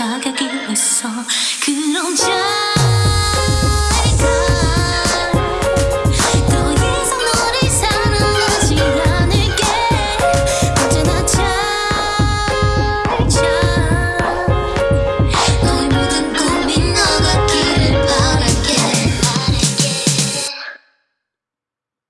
자격이 있어. 그럼 자